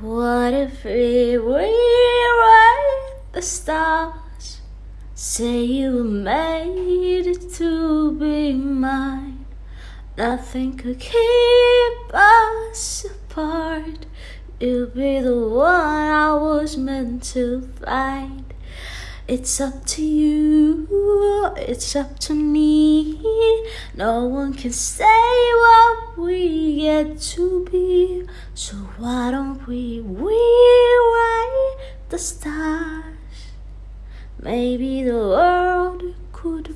What if we rewrite the stars? Say you made to be mine. Nothing could keep us apart. You'll be the one I was meant to find. It's up to you, it's up to me. No one can say what we get to be. Why don't we rewrite the stars? Maybe the world could.